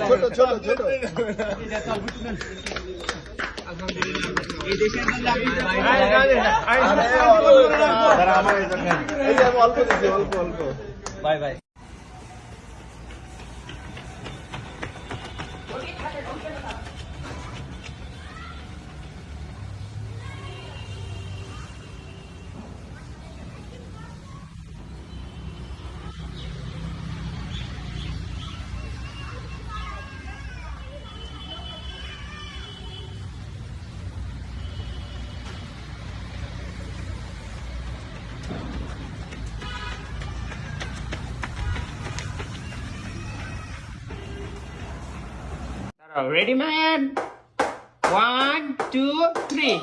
ছোট ছোট ছোট এই যে আমি অল্প দিচ্ছি অল্প অল্প bye by Ready, man? One, two, three.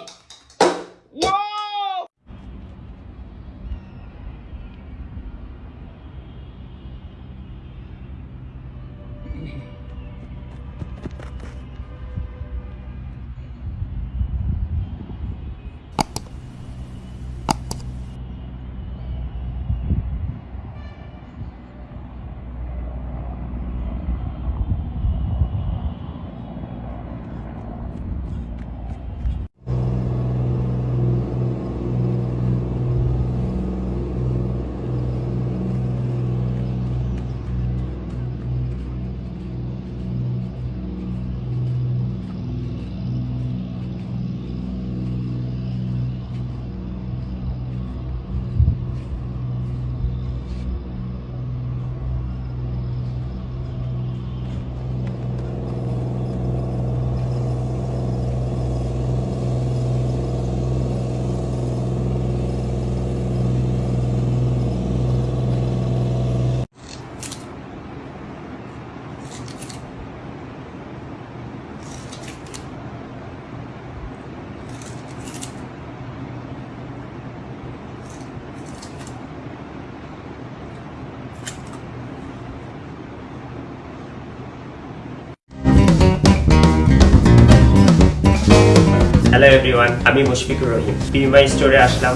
Hello everyone আমি মুশফিকুর রহিম পিউমা স্টোরে আসলাম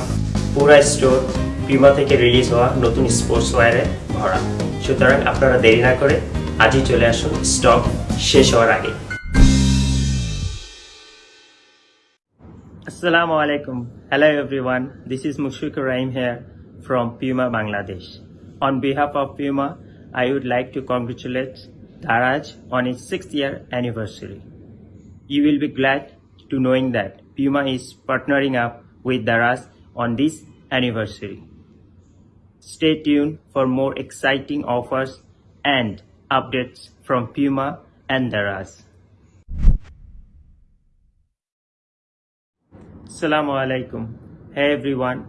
পুরা স্টোর পিউমা থেকে রিলিজ হওয়া নতুন স্পোর্টস ওয়্যারে ভরা সুতরাং আপনারা দেরি না করে আজই চলে আসুন স্টক শেষ হওয়ার আগে Assalamu alaikum. Hello everyone. This is Mushfiqur Rahim here from Puma Bangladesh. On behalf of Puma, I would like to congratulate Daraj on its sixth year anniversary. You will be glad to knowing that Puma is partnering up with Daraz on this anniversary. Stay tuned for more exciting offers and updates from Puma and Daraz. Assalamu alaikum. Hey everyone.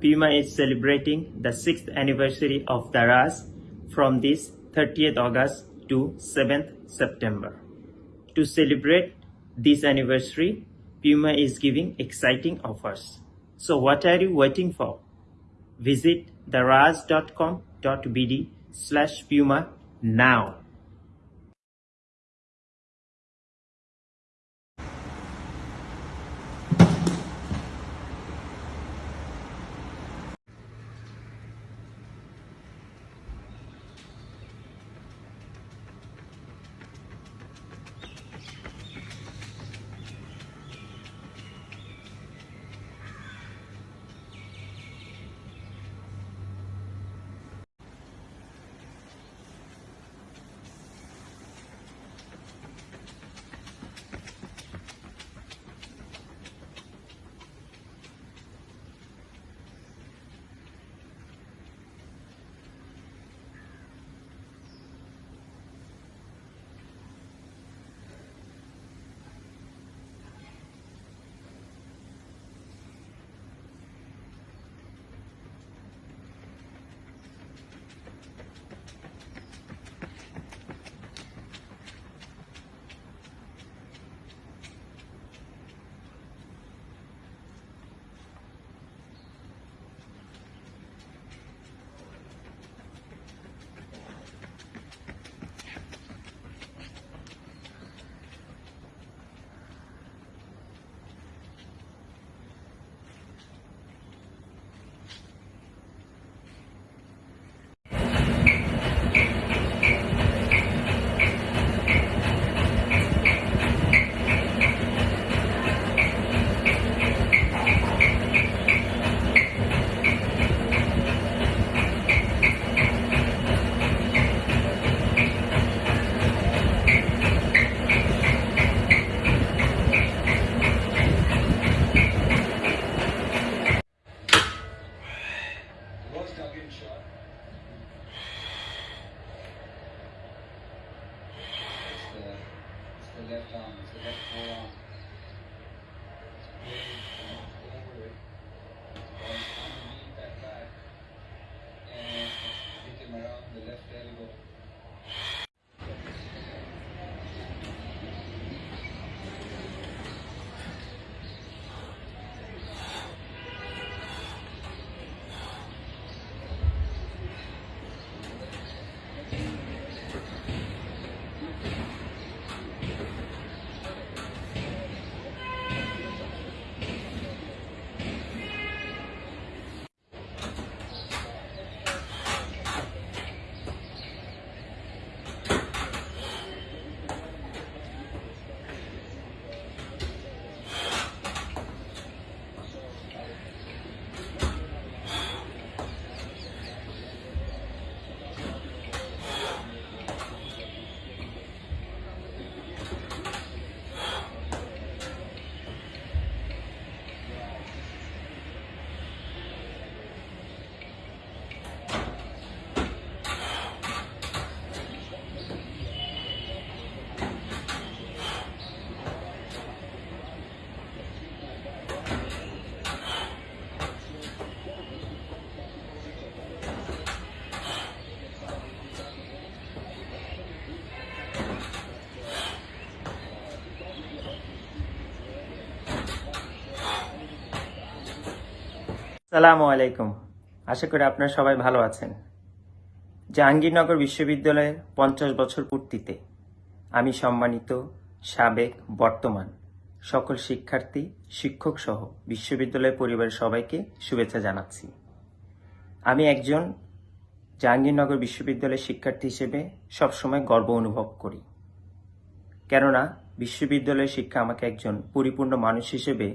Puma is celebrating the 6th anniversary of Daraz from this 30th August to 7th September. To celebrate this anniversary, Puma is giving exciting offers. So what are you waiting for? Visit daraz.com.bd slash Puma now. সালামু আলাইকুম। আশা করি আপনারা সবাই ভালো আছেন। জাহাঙ্গীরনগর বিশ্ববিদ্যালয়ের পঞ্চাশ বছর পূর্তিতে আমি সম্মানিত সাবেক বর্তমান সকল শিক্ষার্থী, শিক্ষক সহ বিশ্ববিদ্যালয় পরিবারের সবাইকে শুভেচ্ছা জানাচ্ছি। আমি একজন জাহাঙ্গীরনগর বিশ্ববিদ্যালয়ের শিক্ষার্থী হিসেবে সবসময় গর্ব অনুভব করি। কেননা, বিশ্ববিদ্যালয়ের শিক্ষা আমাকে একজন পরিপূর্ণ মানুষ হিসেবে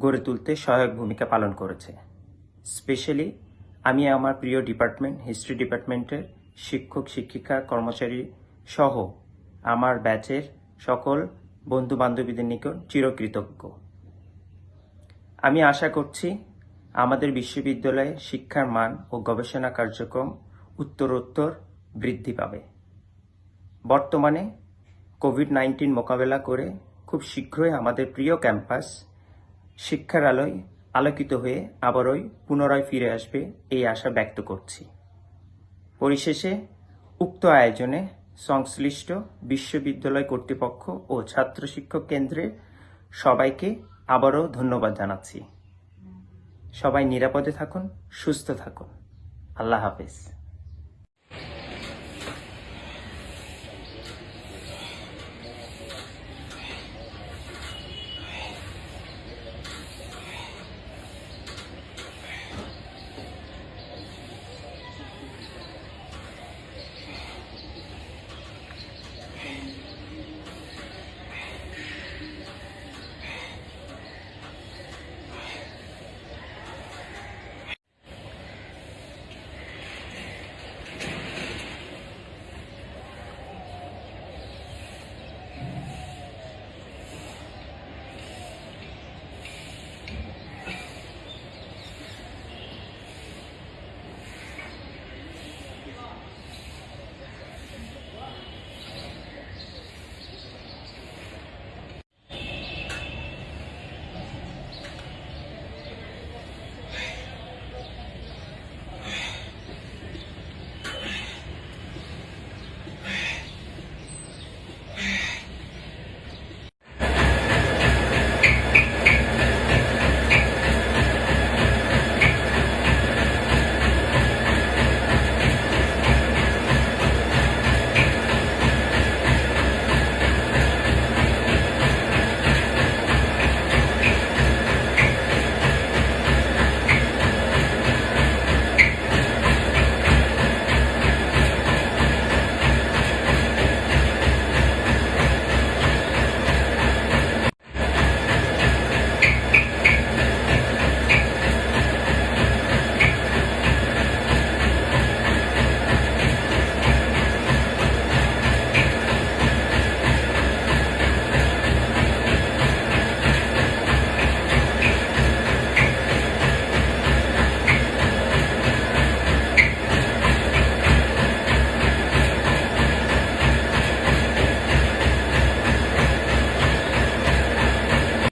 গড়ে তুলতে সহায়ক ভূমিকা পালন করেছে। স্পেশালি, আমি আমার প্রিয় ডিপার্টমেন্ট, হিস্ট্রি ডিপার্টমেন্টের শিক্ষক, শিক্ষিকা, কর্মচারী সহ আমার ব্যাচের সকল বন্ধু বান্ধবীদের নিকট চিরকৃতজ্ঞ। আমি আশা করছি আমাদের বিশ্ববিদ্যালয়ে শিক্ষার মান ও গবেষণা কার্যক্রম উত্তরোত্তর বৃদ্ধি পাবে। বর্তমানে কোভিড নাইন্টিন মোকাবেলা করে খুব শীঘ্রই আমাদের প্রিয় ক্যাম্পাস শিক্ষার আলোয় আলোকিত হয়ে আবারই পুনরায় ফিরে আসবে এই আশা ব্যক্ত করছি। পরিশেষে উক্ত আয়োজনে সংশ্লিষ্ট বিশ্ববিদ্যালয় কর্তৃপক্ষ ও ছাত্র শিক্ষক কেন্দ্রের সবাইকে আবারও ধন্যবাদ জানাচ্ছি। সবাই নিরাপদে থাকুন, সুস্থ থাকুন। আল্লাহ হাফেজ।